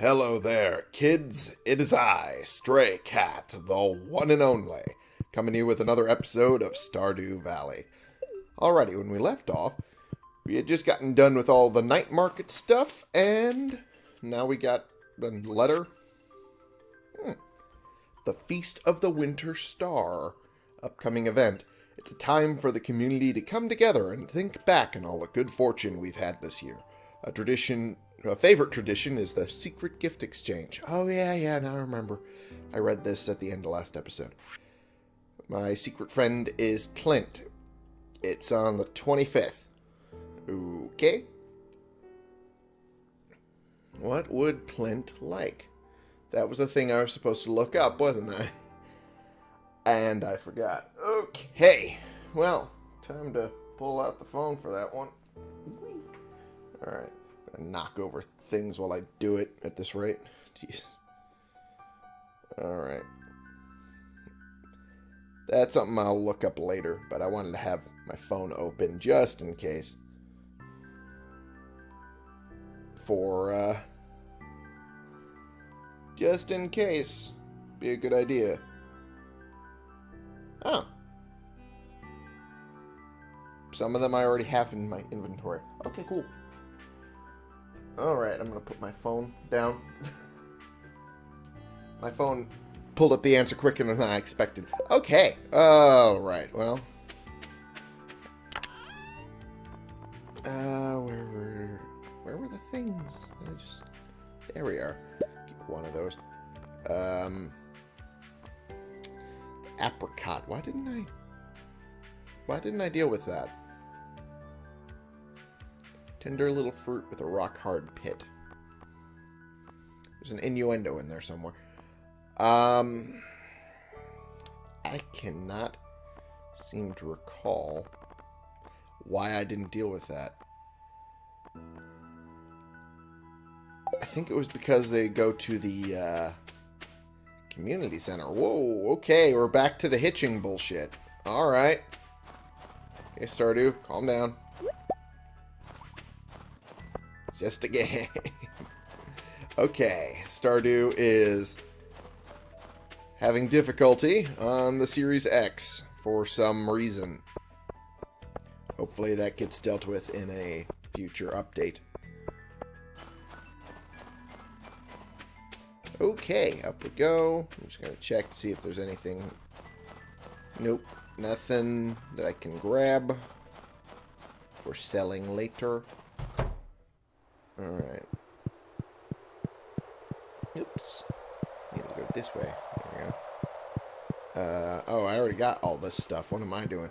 Hello there, kids. It is I, Stray Cat, the one and only, coming to you with another episode of Stardew Valley. Alrighty, when we left off, we had just gotten done with all the night market stuff, and now we got a letter. Hmm. The Feast of the Winter Star, upcoming event. It's a time for the community to come together and think back on all the good fortune we've had this year. A tradition, a favorite tradition is the secret gift exchange. Oh yeah, yeah, now I remember. I read this at the end of last episode. My secret friend is Clint. It's on the 25th. Okay. What would Clint like? That was a thing I was supposed to look up, wasn't I? And I forgot. Okay. Well, time to pull out the phone for that one. Alright. Knock over things while I do it at this rate. Jeez. Alright. That's something I'll look up later, but I wanted to have my phone open just in case. For, uh... Just in case. Be a good idea. Oh. Some of them I already have in my inventory. Okay, cool. Alright, I'm to put my phone down. my phone pulled up the answer quicker than I expected. Okay. Alright, well. Uh, where were... Where were the things? I just... There we are. Get one of those. Um apricot. Why didn't I... Why didn't I deal with that? Tender little fruit with a rock-hard pit. There's an innuendo in there somewhere. Um... I cannot seem to recall why I didn't deal with that. I think it was because they go to the, uh, Community center. Whoa, okay, we're back to the hitching bullshit. Alright. Okay, Stardew, calm down. Just a game. okay, Stardew is having difficulty on the Series X for some reason. Hopefully that gets dealt with in a future update. Okay, up we go. I'm just going to check to see if there's anything. Nope, nothing that I can grab for selling later. Alright. Oops. Need to go this way. There we go. Uh, oh, I already got all this stuff. What am I doing?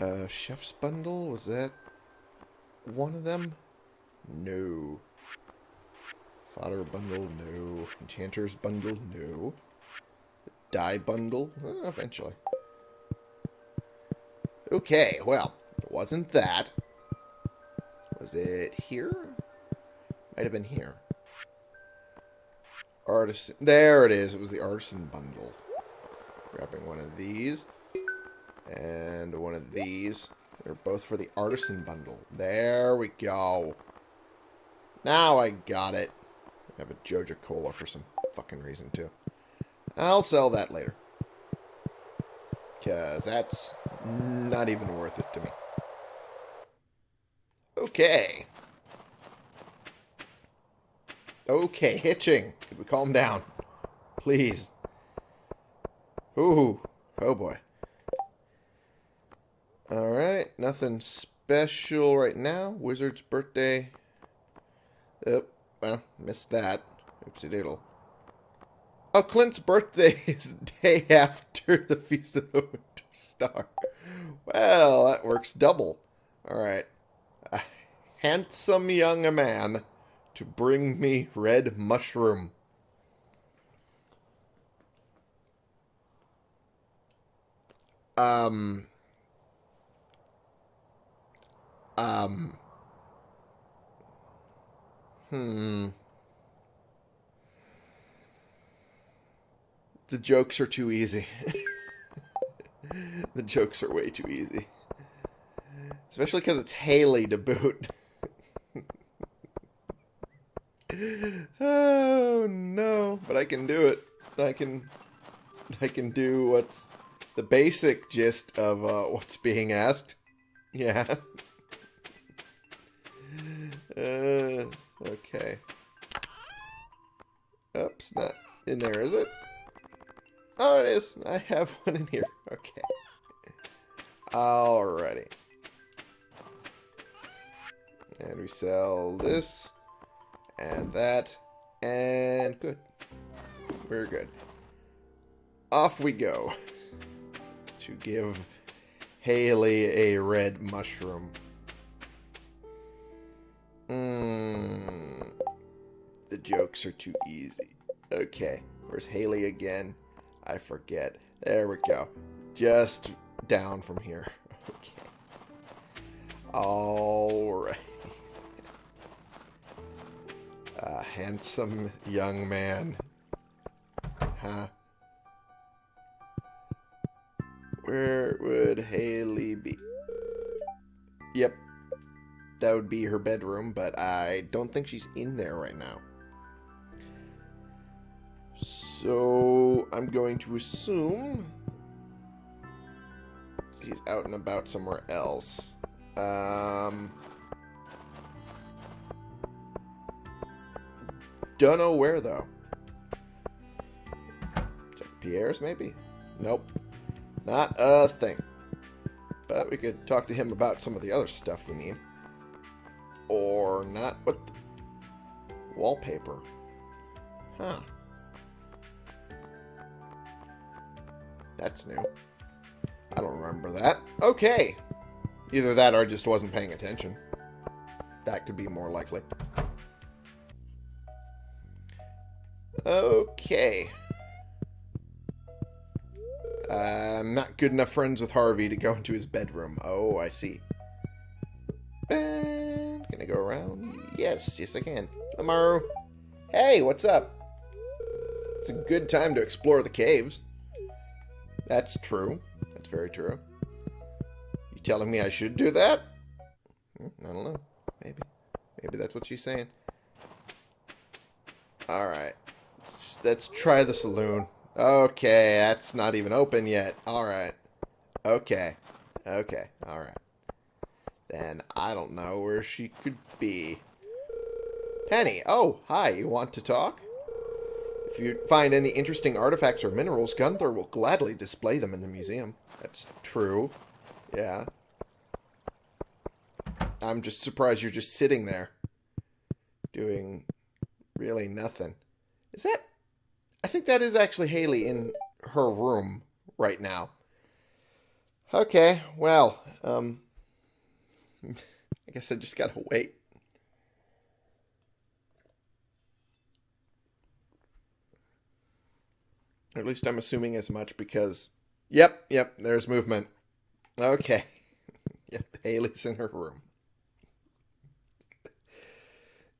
Uh, chef's bundle? Was that one of them? No. Fodder bundle, no. Enchanter's bundle, no. Dye bundle, uh, eventually. Okay, well, it wasn't that. Was it here? Might have been here. Artisan. There it is. It was the artisan bundle. Grabbing one of these. And one of these. They're both for the artisan bundle. There we go. Now I got it. I have a Joja Cola for some fucking reason, too. I'll sell that later. Because that's not even worth it to me. Okay. Okay, hitching. Could we calm down? Please. Ooh. Oh, boy. Alright, nothing special right now. Wizard's birthday. Oh, well, missed that. Oopsie doodle. Oh, Clint's birthday is the day after the Feast of the Winter Star. Well, that works double. Alright. A handsome young man to bring me red mushroom. Um. Um. Hmm. The jokes are too easy. the jokes are way too easy. Especially because it's Haley to boot. oh no! But I can do it. I can. I can do what's the basic gist of uh, what's being asked. Yeah. uh, okay. Oops, not in there, is it? Oh, it is. I have one in here. Okay. Alrighty. And we sell this and that and good. We're good. Off we go to give Haley a red mushroom. Mmm. The jokes are too easy. Okay, where's Haley again? I forget. There we go. Just down from here. Okay. Alright. A handsome young man. Huh? Where would Haley be? Yep. That would be her bedroom, but I don't think she's in there right now. So, I'm going to assume he's out and about somewhere else. Um, don't know where, though. Check Pierre's, maybe? Nope. Not a thing. But we could talk to him about some of the other stuff we need. Or not. What? Wallpaper. Huh. That's new. I don't remember that. Okay. Either that or I just wasn't paying attention. That could be more likely. Okay. I'm not good enough friends with Harvey to go into his bedroom. Oh, I see. And can I go around? Yes, yes I can. Amaru. Hey, what's up? It's a good time to explore the caves. That's true. That's very true. You telling me I should do that? Hmm, I don't know. Maybe. Maybe that's what she's saying. Alright. Let's try the saloon. Okay, that's not even open yet. Alright. Okay. Okay. Alright. Then I don't know where she could be. Penny. Oh, hi. You want to talk? If you find any interesting artifacts or minerals, Gunther will gladly display them in the museum. That's true. Yeah. I'm just surprised you're just sitting there. Doing really nothing. Is that... I think that is actually Haley in her room right now. Okay, well, um... I guess I just gotta wait. Or at least I'm assuming as much because... Yep, yep, there's movement. Okay. yep, Haley's in her room.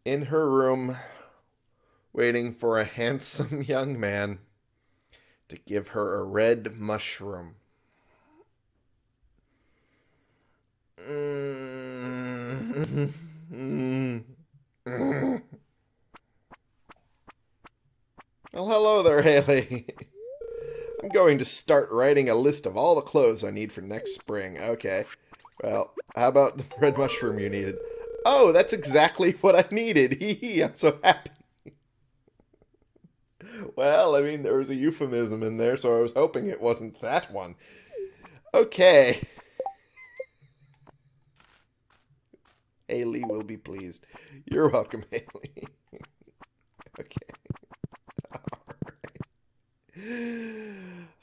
In her room, waiting for a handsome young man to give her a red mushroom. Mm. Well, hello there, Haley. I'm going to start writing a list of all the clothes I need for next spring. Okay. Well, how about the red mushroom you needed? Oh, that's exactly what I needed. Hee hee, I'm so happy. Well, I mean, there was a euphemism in there, so I was hoping it wasn't that one. Okay. Haley will be pleased. You're welcome, Haley. okay.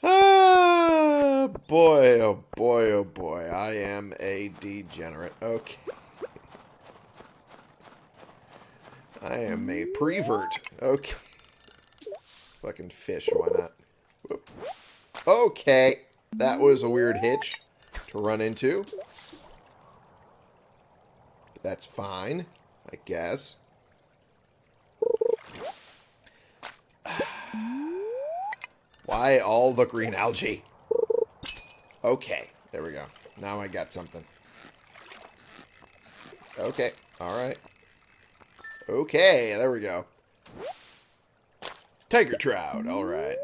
Ah, boy, oh boy, oh boy. I am a degenerate. Okay. I am a prevert. Okay. Fucking fish, why not? Whoop. Okay. That was a weird hitch to run into. But that's fine, I guess. Why all the green algae? Okay, there we go. Now I got something. Okay, alright. Okay, there we go. Tiger trout, alright.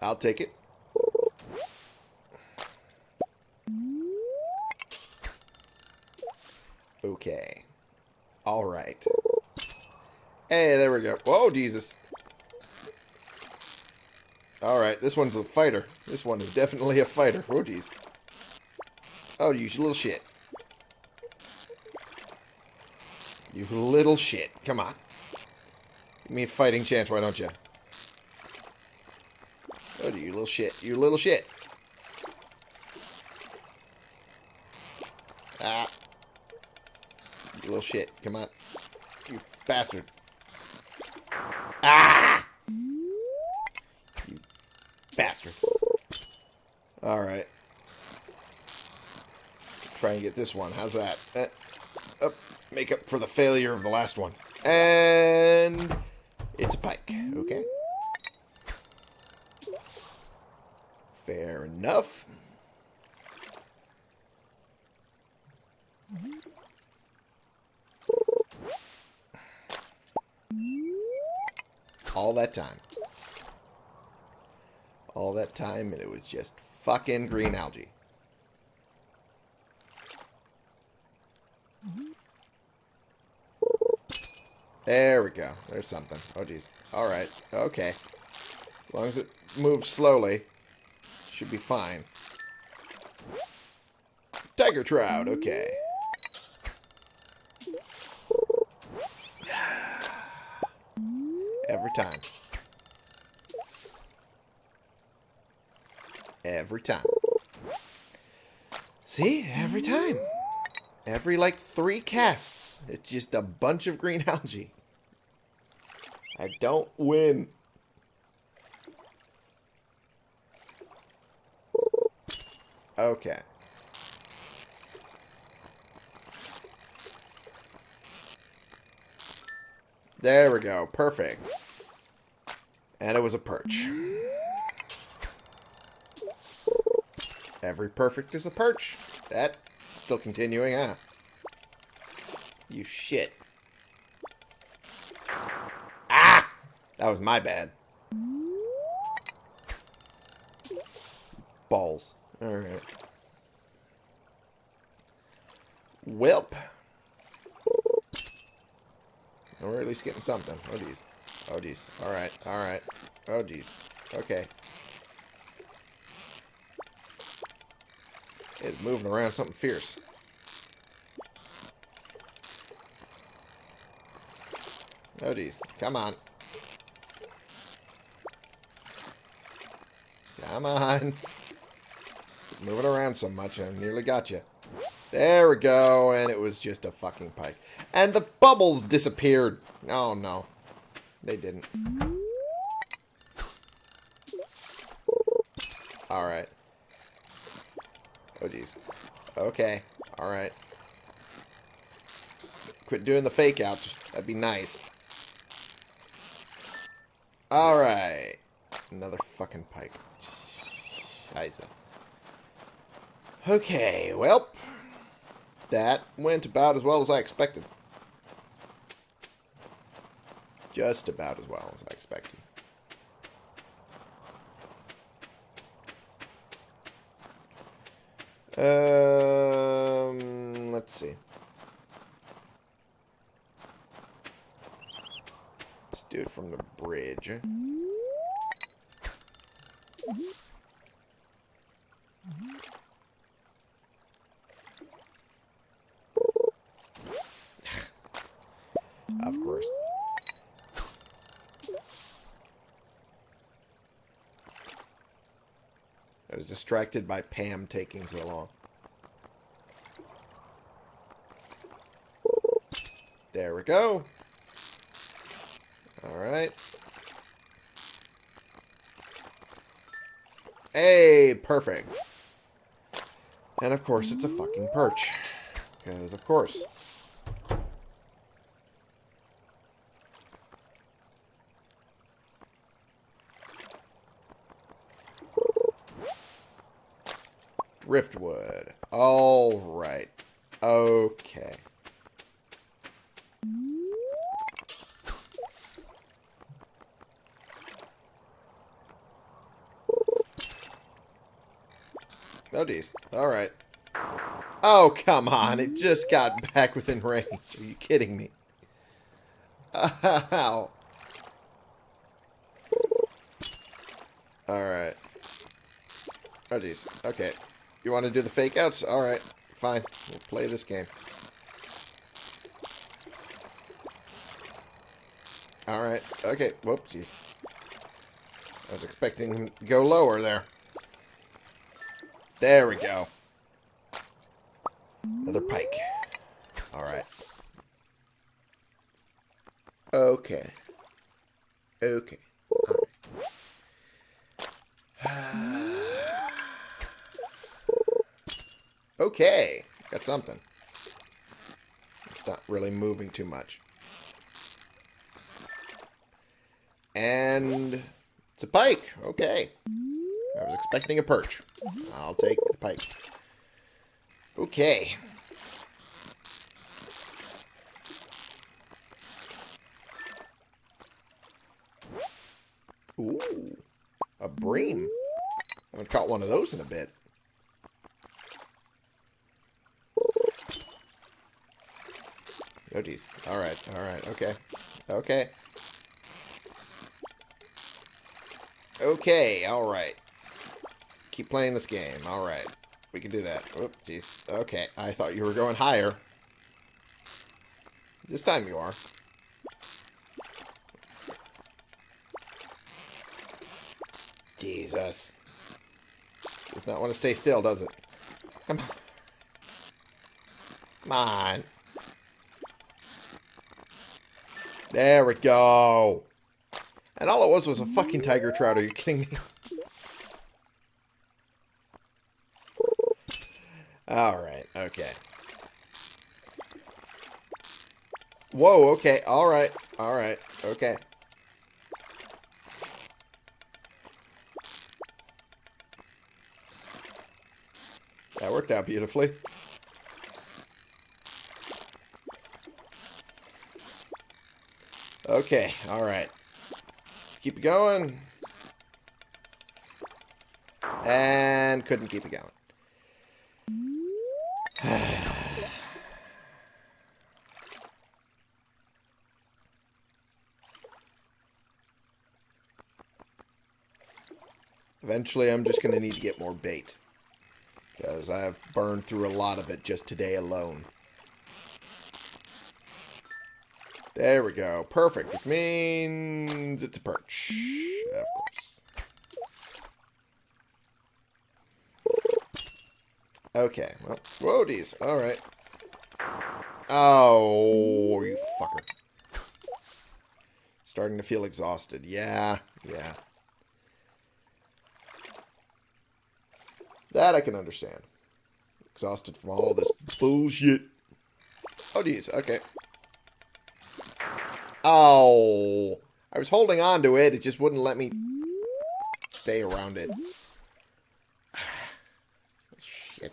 I'll take it. Okay. Alright. Hey, there we go. Whoa, Jesus. Alright, this one's a fighter. This one is definitely a fighter. Oh, jeez. Oh, you little shit. You little shit. Come on. Give me a fighting chance, why don't you? Oh, you little shit. You little shit. Ah. You little shit. Come on. You bastard. Ah! You bastard. Alright. Try and get this one. How's that? Uh, up. Make up for the failure of the last one. And... It's a pike. Okay. Fair enough. All that time. All that time, and it was just fucking green algae. There we go. There's something. Oh, jeez. Alright. Okay. As long as it moves slowly, should be fine. Tiger trout. Okay. Every time. Every time. See? Every time. Every, like, three casts. It's just a bunch of green algae. I don't win. Okay. There we go. Perfect. And it was a perch. Every perfect is a perch. That still continuing, huh? You shit. That was my bad. Balls. Alright. Welp. We're at least getting something. Oh, jeez. Oh, jeez. Alright, alright. Oh, jeez. Okay. It's moving around something fierce. Oh, jeez. Come on. Come on. Moving around so much, I nearly got you. There we go, and it was just a fucking pike. And the bubbles disappeared. Oh, no. They didn't. Alright. Oh, jeez. Okay. Alright. Quit doing the fake outs. That'd be nice. Alright. Another fucking pike. Scheiße. Okay, well, that went about as well as I expected. Just about as well as I expected. Um, let's see. Let's do it from the bridge. Of course. I was distracted by Pam taking so long. There we go. Alright. Hey, perfect. And of course it's a fucking perch. Because of course. Driftwood. Alright. Okay. Oh, geez. Alright. Oh, come on. It just got back within range. Are you kidding me? Ow. Alright. Oh, jeez. Okay. You want to do the fake outs? Alright. Fine. We'll play this game. Alright. Okay. Whoop, jeez. I was expecting him to go lower there. There we go. Another pike. Alright. Okay. Okay. okay. Got something. It's not really moving too much. And it's a pike. Okay. I was expecting a perch. I'll take the pike. Okay. Ooh. A bream. I haven't caught one of those in a bit. Oh, geez. Alright, alright, okay. Okay. Okay, alright. Keep playing this game. Alright. We can do that. Oh, jeez. Okay, I thought you were going higher. This time you are. Jesus. Does not want to stay still, does it? Come on. Come on. There we go. And all it was was a fucking tiger trout. Are you kidding me? Alright, okay. Whoa, okay, alright, alright, okay. That worked out beautifully. Okay, alright. Keep it going. And couldn't keep it going. Eventually, I'm just going to need to get more bait. Because I've burned through a lot of it just today alone. There we go. Perfect. Which means it's a perch. Of course. Okay. Well, whoa, geez. Alright. Oh, you fucker. Starting to feel exhausted. Yeah, yeah. That I can understand. Exhausted from all this bullshit. Oh, geez. Okay. Oh. I was holding on to it. It just wouldn't let me stay around it. Shit.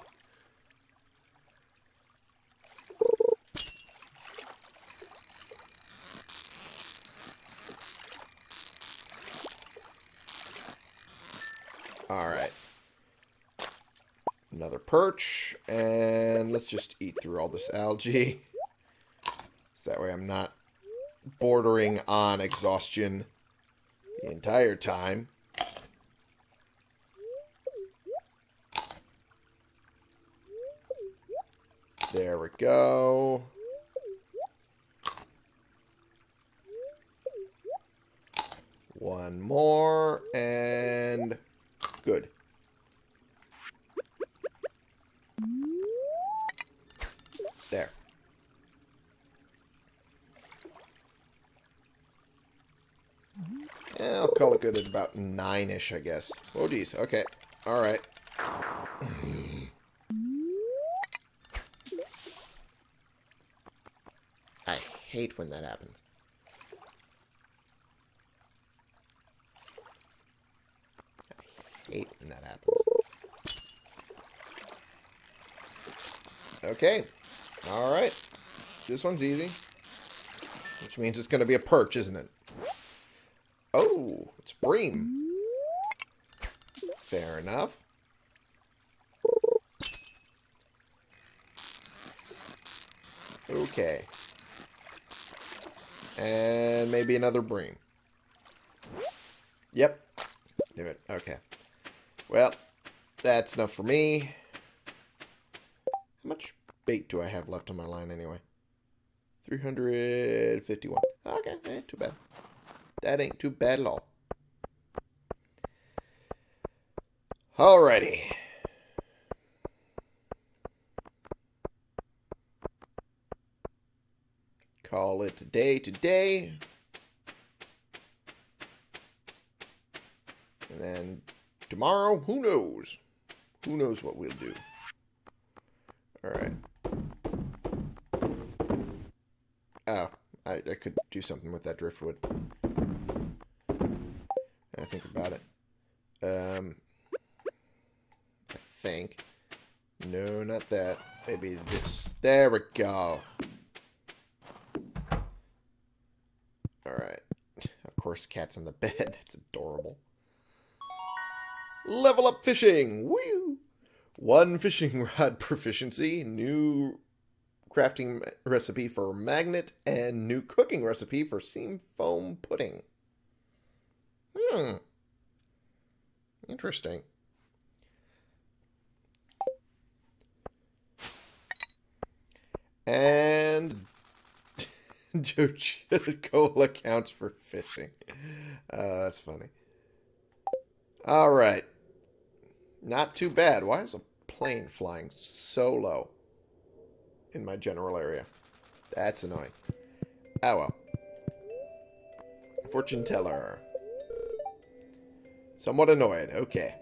Alright. Another perch. And let's just eat through all this algae. So that way I'm not bordering on exhaustion the entire time. There we go. One more, and good. There. Yeah, I'll call it good at about nine-ish, I guess. Oh, geez. Okay. All right. I hate when that happens. Okay. All right. This one's easy. Which means it's going to be a perch, isn't it? Oh, it's bream. Fair enough. Okay. And maybe another bream. Yep. Do it. Okay. Well, that's enough for me. Bait do I have left on my line anyway? 351. Okay, ain't too bad. That ain't too bad at all. Alrighty. Call it day today. And then tomorrow, who knows? Who knows what we'll do. Alright. Oh, I, I could do something with that driftwood. I think about it. Um, I think. No, not that. Maybe this. There we go. Alright. Of course, cat's on the bed. That's adorable. Level up fishing! Woo! One fishing rod proficiency, new crafting recipe for magnet, and new cooking recipe for sea foam pudding. Hmm. Interesting. And Cola counts for fishing. Uh, that's funny. All right. Not too bad. Why is a plane flying so low in my general area? That's annoying. Oh well. Fortune teller. Somewhat annoyed. Okay.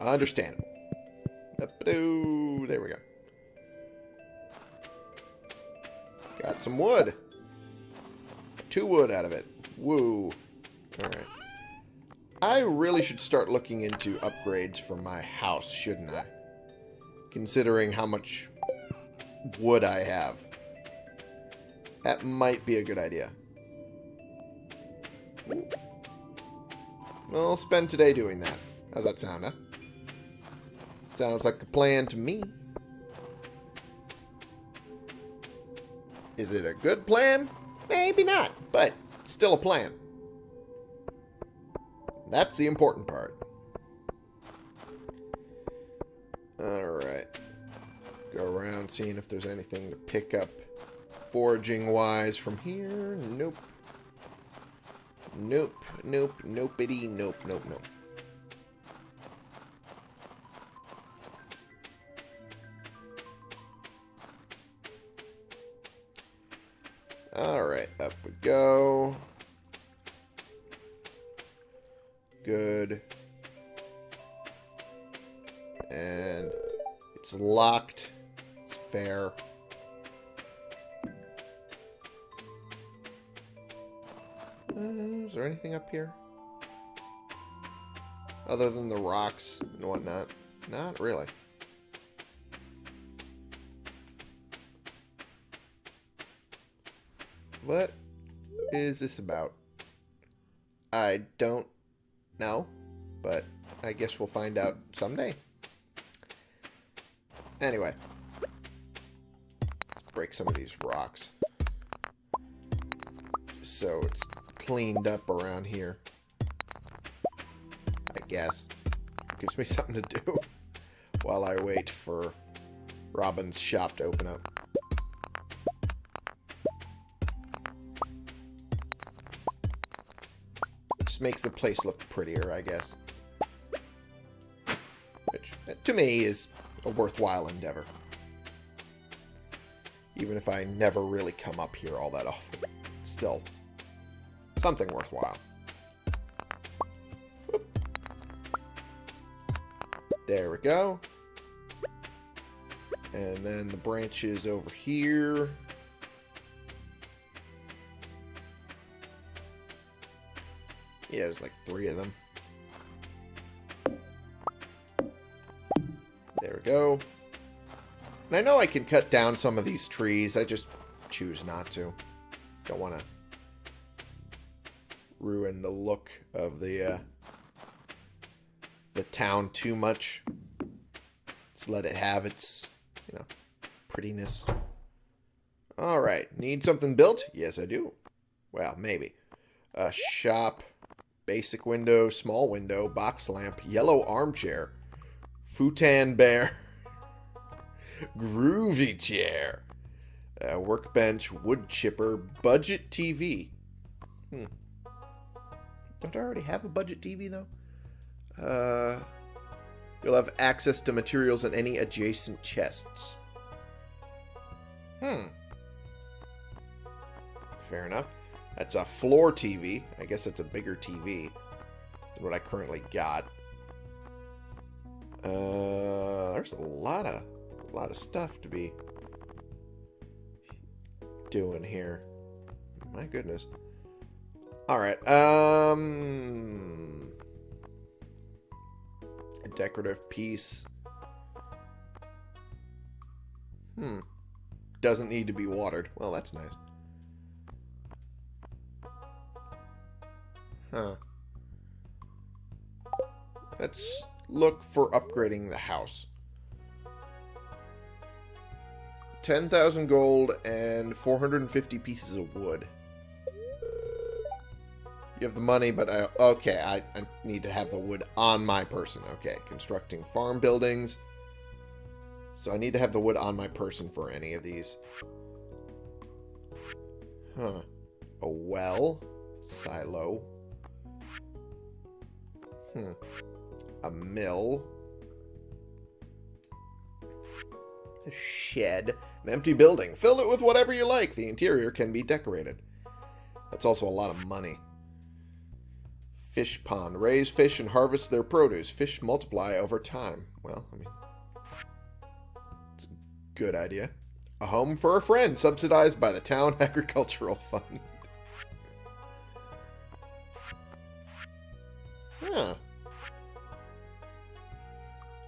Understandable. There we go. Got some wood. Two wood out of it. Woo. Alright. I really should start looking into upgrades for my house, shouldn't I? Considering how much wood I have. That might be a good idea. Well, spend today doing that. How's that sound, huh? Sounds like a plan to me. Is it a good plan? Maybe not, but still a plan. That's the important part. Alright. Go around seeing if there's anything to pick up foraging-wise from here. Nope. Nope, nope, nopity, nope, nope, nope. Here? Other than the rocks and whatnot? Not really. What is this about? I don't know, but I guess we'll find out someday. Anyway, let's break some of these rocks. So it's cleaned up around here. I guess. Gives me something to do while I wait for Robin's shop to open up. Just makes the place look prettier, I guess. Which, to me, is a worthwhile endeavor. Even if I never really come up here all that often. Still, something worthwhile. There we go. And then the branches over here. Yeah, there's like three of them. There we go. And I know I can cut down some of these trees. I just choose not to. Don't want to ruin the look of the uh, the town too much. Just let it have its, you know, prettiness. Alright, need something built? Yes, I do. Well, maybe. A shop, basic window, small window, box lamp, yellow armchair, futon bear, groovy chair, workbench, wood chipper, budget TV. Hmm. Don't I already have a budget TV, though? Uh, you'll have access to materials in any adjacent chests. Hmm. Fair enough. That's a floor TV. I guess it's a bigger TV than what I currently got. Uh, there's a lot of, a lot of stuff to be doing here. My goodness. All right. Um, a decorative piece. Hmm. Doesn't need to be watered. Well, that's nice. Huh. Let's look for upgrading the house. 10,000 gold and 450 pieces of wood. You have the money, but I... Okay, I, I need to have the wood on my person. Okay, constructing farm buildings. So I need to have the wood on my person for any of these. Huh. A well. Silo. Hmm. A mill. A shed. An empty building. Fill it with whatever you like. The interior can be decorated. That's also a lot of money. Fish pond. Raise fish and harvest their produce. Fish multiply over time. Well, I mean, it's a good idea. A home for a friend, subsidized by the town agricultural fund. huh.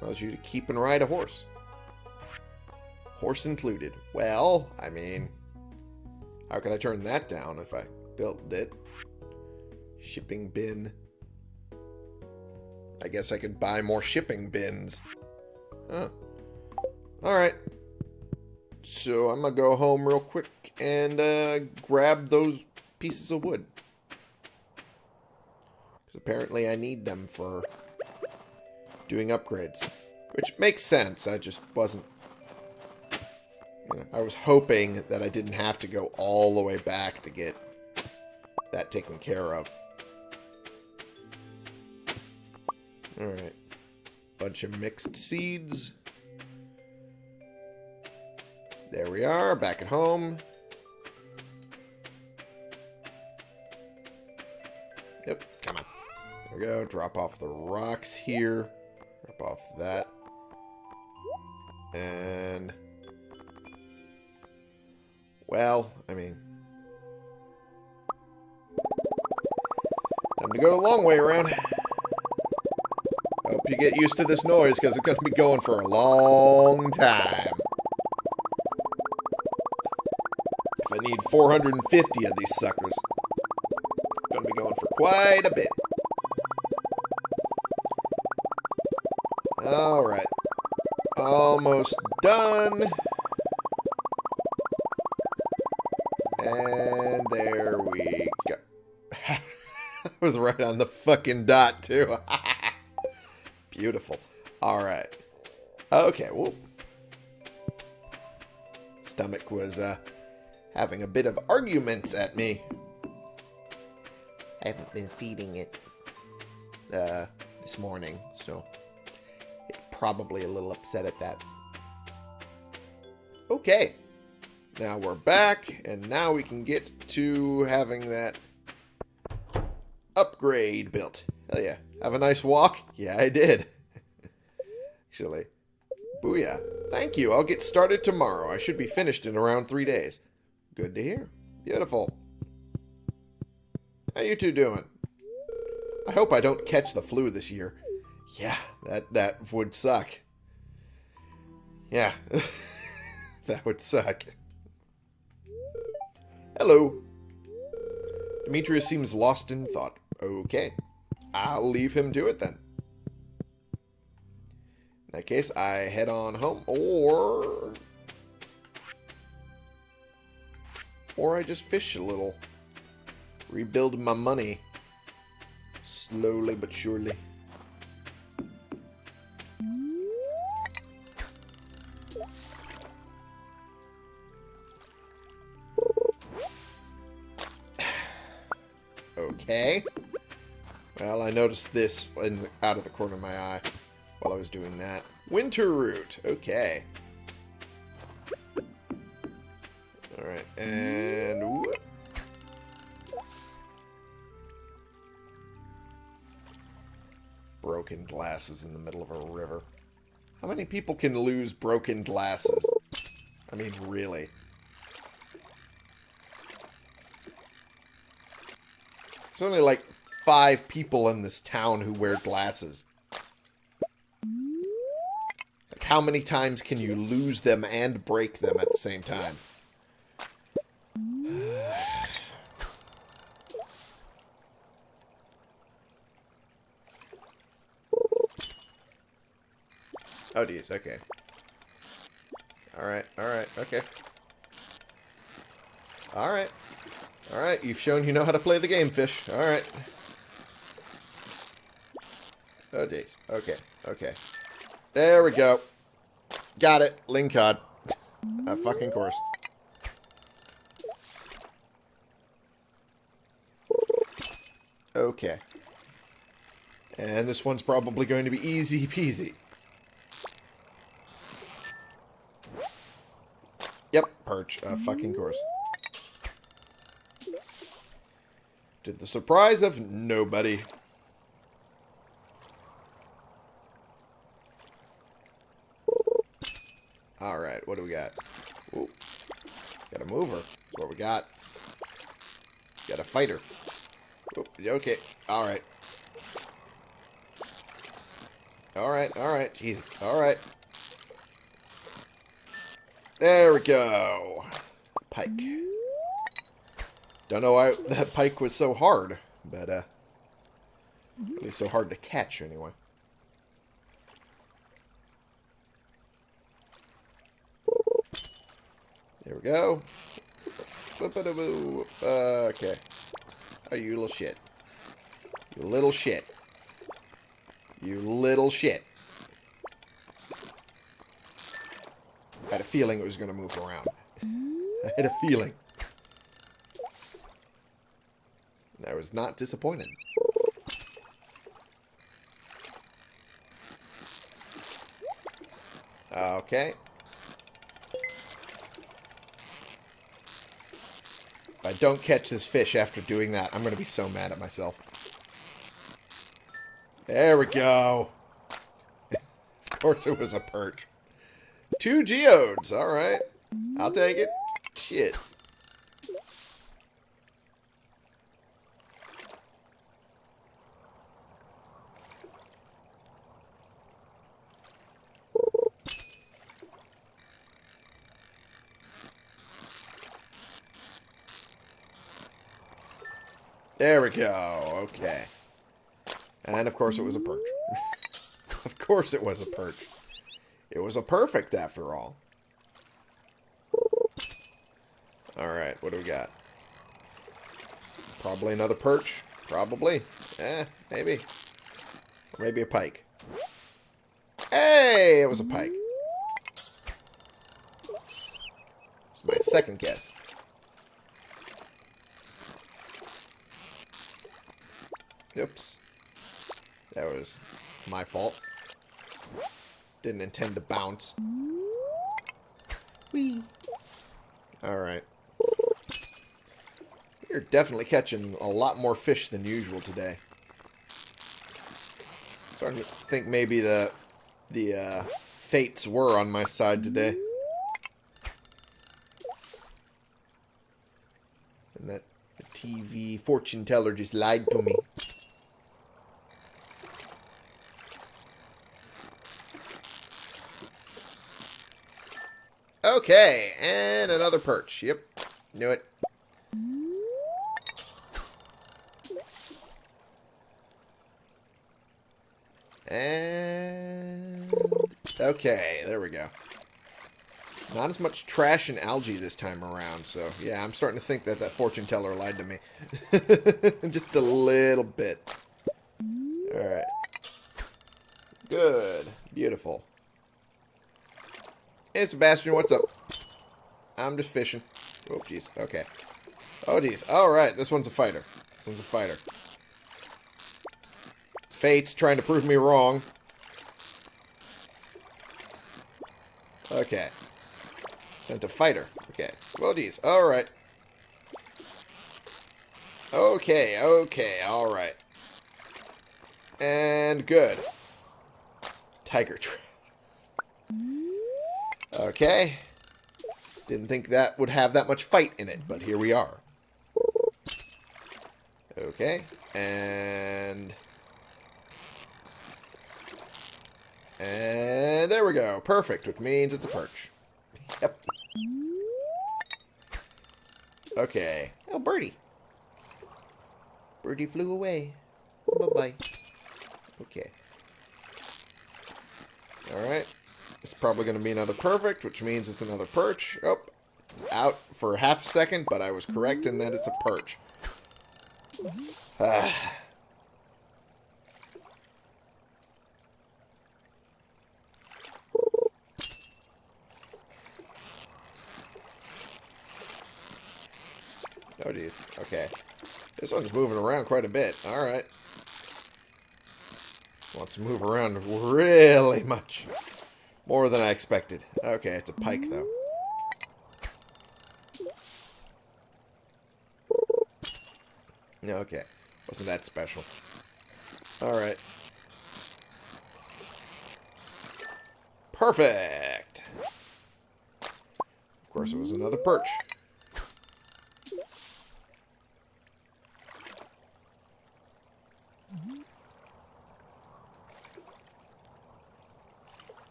Allows you to keep and ride a horse. Horse included. Well, I mean, how can I turn that down if I built it? Shipping bin. I guess I could buy more shipping bins. Huh. Alright. So I'm going to go home real quick and uh, grab those pieces of wood. Because apparently I need them for doing upgrades. Which makes sense. I just wasn't... You know, I was hoping that I didn't have to go all the way back to get that taken care of. Alright. Bunch of mixed seeds. There we are, back at home. Yep, come on. There we go, drop off the rocks here. Drop off that. And... Well, I mean... Time to go the long way around. Hope you get used to this noise, because it's going to be going for a long time. If I need 450 of these suckers. It's Going to be going for quite a bit. Alright. Almost done. And there we go. I was right on the fucking dot, too. Beautiful. Alright. Okay, well. Stomach was uh, having a bit of arguments at me. I haven't been feeding it uh, this morning, so it's probably a little upset at that. Okay. Now we're back, and now we can get to having that upgrade built. Hell yeah. Have a nice walk? Yeah, I did. Actually. Booyah. Thank you. I'll get started tomorrow. I should be finished in around three days. Good to hear. Beautiful. How you two doing? I hope I don't catch the flu this year. Yeah, that, that would suck. Yeah, that would suck. Hello. Demetrius seems lost in thought. Okay. I'll leave him to it then. In that case, I head on home, or... Or I just fish a little. Rebuild my money. Slowly but surely. Okay. Well, I noticed this in out of the corner of my eye while I was doing that. Winter root. Okay. Alright, and... Whoop. Broken glasses in the middle of a river. How many people can lose broken glasses? I mean, really. There's only like five people in this town who wear glasses. Like how many times can you lose them and break them at the same time? Oh, geez. Okay. Alright, alright, okay. Alright. Alright, you've shown you know how to play the game, fish. Alright. Oh, geez. Okay, okay. There we go. Got it. Lingcod. A fucking course. Okay. And this one's probably going to be easy peasy. Yep, perch. A fucking course. To the surprise of nobody. Alright, what do we got? Ooh. Got a mover. That's what we got. Got a fighter. Ooh, okay. Alright. Alright, alright. Jesus. Alright. There we go. Pike. Don't know why that pike was so hard, but, uh, really so hard to catch, anyway. There we go. Uh, okay. Oh, you little shit. You little shit. You little shit. I had a feeling it was going to move around. I had a feeling. I was not disappointed. Okay. If I don't catch this fish after doing that, I'm going to be so mad at myself. There we go. of course it was a perch. Two geodes. All right. I'll take it. Shit. There we go. Okay. And of course it was a perch. of course it was a perch. It was a perfect after all. Alright, what do we got? Probably another perch. Probably. Eh, maybe. Or maybe a pike. Hey, it was a pike. It's my second guess. Oops. That was my fault. Didn't intend to bounce. Whee. Alright. You're definitely catching a lot more fish than usual today. Starting to think maybe the the uh, fates were on my side today. And that TV fortune teller just lied to me. Okay, and another perch. Yep, knew it. And... Okay, there we go. Not as much trash and algae this time around, so yeah, I'm starting to think that that fortune teller lied to me. Just a little bit. Alright. Good. Beautiful. Hey, Sebastian, what's up? I'm just fishing. Oh, jeez. Okay. Oh, jeez. Alright, this one's a fighter. This one's a fighter. Fate's trying to prove me wrong. Okay. Sent a fighter. Okay. Oh, geez. Alright. Okay, okay, alright. And good. Tiger trout. Okay. Didn't think that would have that much fight in it, but here we are. Okay. And... And there we go. Perfect, which means it's a perch. Yep. Okay. Oh, birdie. Birdie flew away. Bye-bye. Okay. Alright. It's probably going to be another perfect, which means it's another perch. Oh, out for half a second, but I was correct in that it's a perch. Ah. Oh, geez. Okay. This one's moving around quite a bit. Alright. Wants to move around really much. More than I expected. Okay, it's a pike, though. Okay. Wasn't that special. Alright. Perfect! Of course, it was another perch.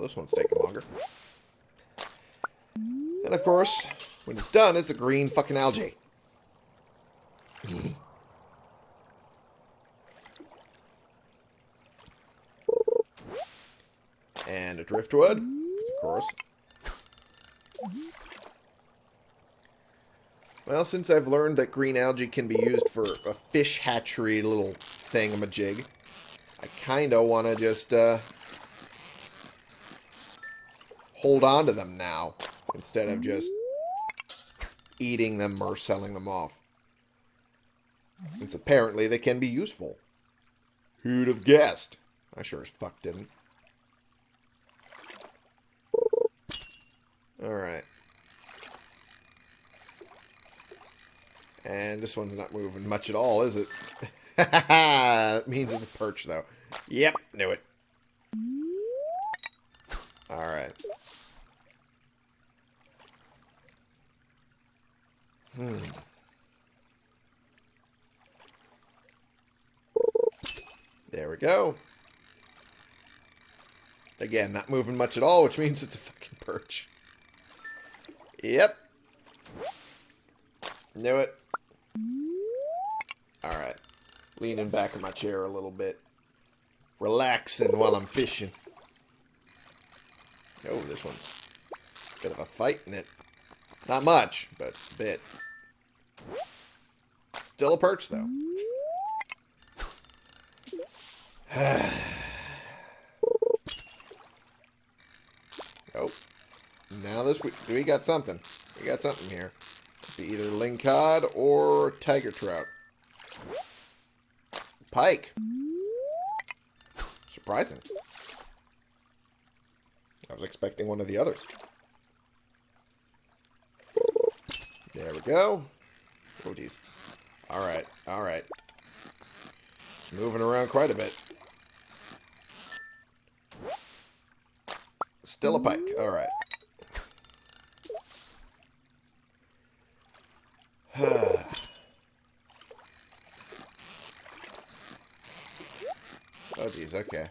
This one's taking longer. And of course, when it's done, it's a green fucking algae. and a driftwood, of course. Well, since I've learned that green algae can be used for a fish hatchery little thingamajig, I kind of want to just uh, hold on to them now instead of just eating them or selling them off. Since apparently they can be useful. Who'd have guessed? I sure as fuck didn't. Alright. And this one's not moving much at all, is it? that means it's a perch, though. Yep, knew it. Alright. Hmm. There we go. Again, not moving much at all, which means it's a fucking perch. Yep. Knew it. Alright. Leaning back in my chair a little bit. Relaxing while I'm fishing. Oh, this one's a bit of a fight in it. Not much, but a bit. Still a perch, though. oh. Now this, we, we got something. We got something here. Be either lingcod or tiger trout. Pike. Surprising. I was expecting one of the others. Go. Oh, geez. Alright, alright. Moving around quite a bit. Still a pike. Alright. oh, geez, okay.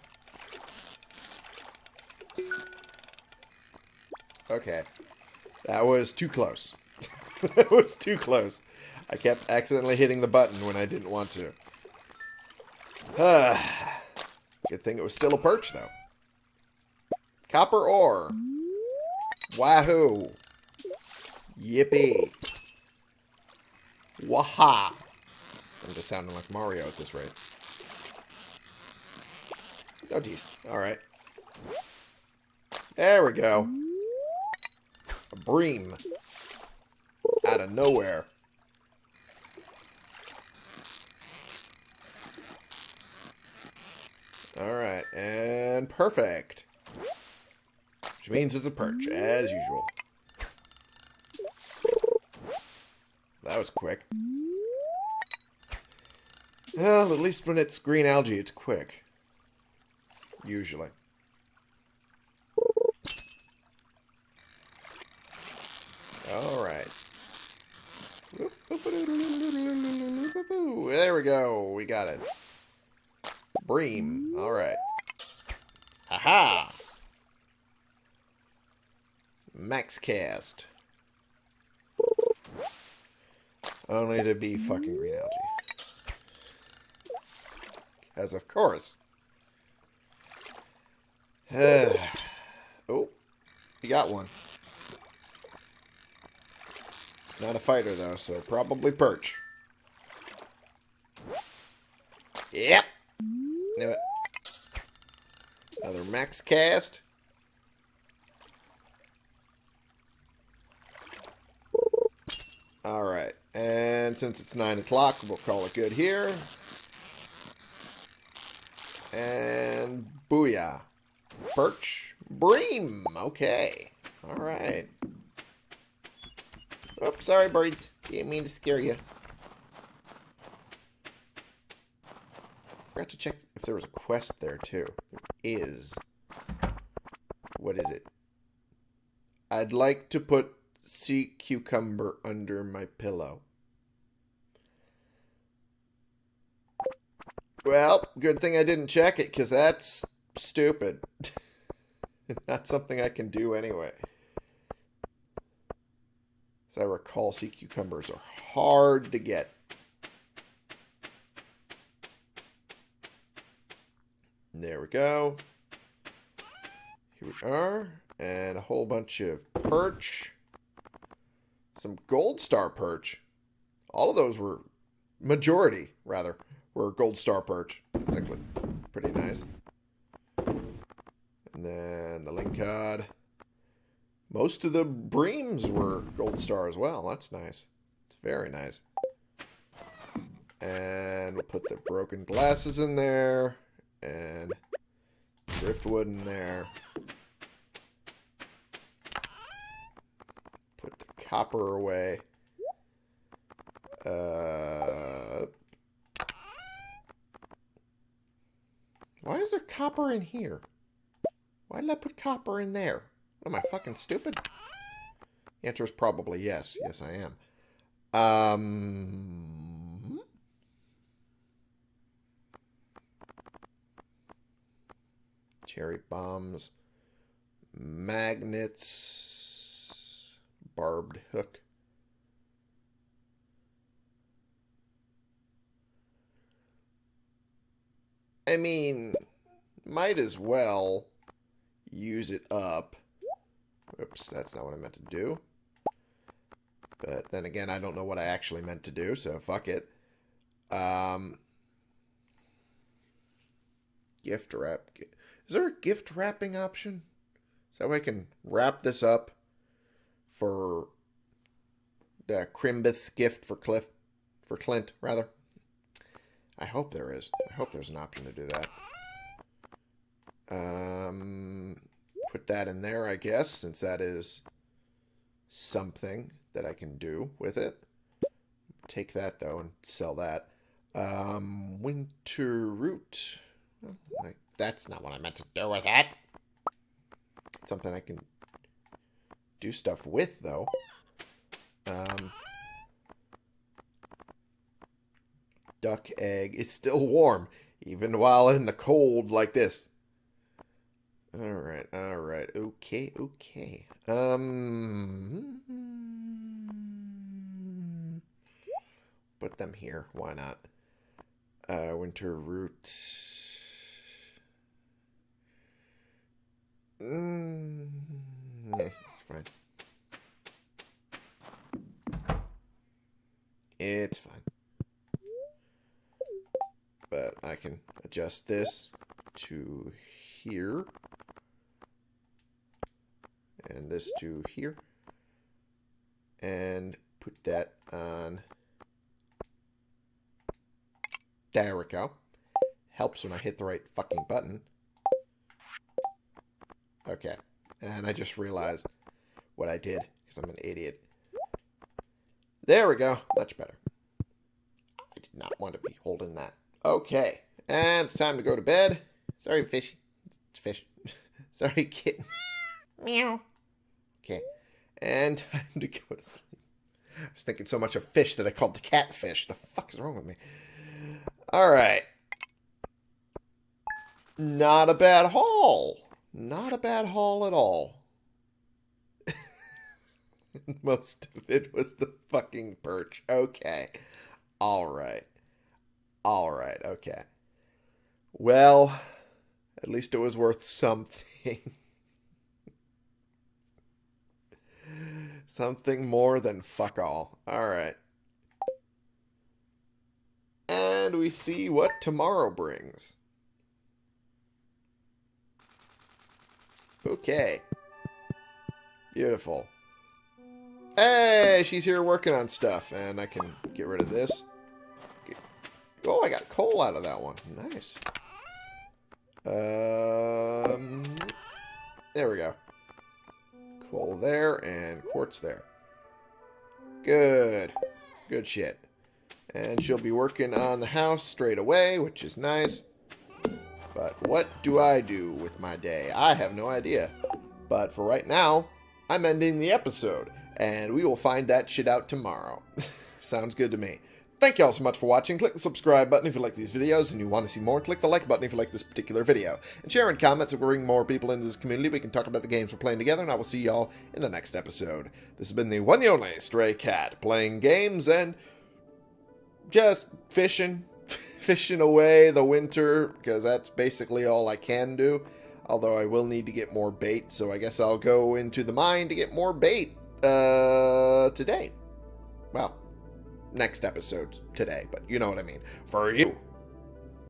Okay. That was too close. that was too close. I kept accidentally hitting the button when I didn't want to. Good thing it was still a perch, though. Copper ore. Wahoo! Yippee! Waha! I'm just sounding like Mario at this rate. Oh, geez. Alright. There we go. A bream. Out of nowhere. Alright, and perfect. Which means it's a perch, as usual. That was quick. Well, at least when it's green algae, it's quick. Usually. Alright. There we go. We got it. Bream. Alright. Haha! Max cast. Only to be fucking green algae. As of course. oh, you got one. Not a fighter, though, so probably perch. Yep. Knew it. Another max cast. Alright. And since it's 9 o'clock, we'll call it good here. And booyah. Perch. Bream. Okay. Alright. Oops, sorry, birds. Didn't mean to scare you. Forgot to check if there was a quest there, too. There is. What is it? I'd like to put sea cucumber under my pillow. Well, good thing I didn't check it, because that's stupid. Not something I can do anyway. As I recall, sea cucumbers are hard to get. There we go. Here we are. And a whole bunch of perch. Some gold star perch. All of those were, majority, rather, were gold star perch. It's actually pretty nice. And then the lingcod. Most of the breams were gold star as well. That's nice. It's very nice. And we'll put the broken glasses in there. And driftwood in there. Put the copper away. Uh, why is there copper in here? Why did I put copper in there? What, am I fucking stupid? The answer is probably yes. Yes, I am. Um, cherry bombs, magnets, barbed hook. I mean, might as well use it up. Oops, that's not what I meant to do. But then again, I don't know what I actually meant to do, so fuck it. Um, gift wrap. Is there a gift wrapping option? So I can wrap this up for the Crimbith gift for Cliff, for Clint, rather. I hope there is. I hope there's an option to do that. Um, put that in there, I guess, since that is something that I can do with it. Take that, though, and sell that. Um, winter root. Like, that's not what I meant to do with that. Something I can do stuff with, though. Um, duck egg. It's still warm, even while in the cold like this. Alright, alright. Okay, okay. Um... Put them here. Why not? Uh, winter root. Mm, fine. It's fine. But I can adjust this to here. And this to here. And put that on. There we go. Helps when I hit the right fucking button. Okay. And I just realized what I did because I'm an idiot. There we go. Much better. I did not want to be holding that. Okay. And it's time to go to bed. Sorry, fish. It's fish. Sorry, kitten. Meow. Okay. And time to go to sleep. I was thinking so much of fish that I called the catfish. The fuck is wrong with me? Alright. Not a bad haul. Not a bad haul at all. Most of it was the fucking perch. Okay. Alright. Alright, okay. Well, at least it was worth something. something more than fuck all. Alright. And we see what tomorrow brings. Okay. Beautiful. Hey, she's here working on stuff, and I can get rid of this. Oh, I got coal out of that one. Nice. Um, there we go. Coal there, and quartz there. Good. Good shit. And she'll be working on the house straight away, which is nice. But what do I do with my day? I have no idea. But for right now, I'm ending the episode. And we will find that shit out tomorrow. Sounds good to me. Thank you all so much for watching. Click the subscribe button if you like these videos and you want to see more. Click the like button if you like this particular video. And share in comments we bring more people into this community. We can talk about the games we're playing together, and I will see y'all in the next episode. This has been the one and only Stray Cat, playing games and just fishing. fishing away the winter, because that's basically all I can do. Although I will need to get more bait, so I guess I'll go into the mine to get more bait uh, today. Well, next episode today, but you know what I mean. For you.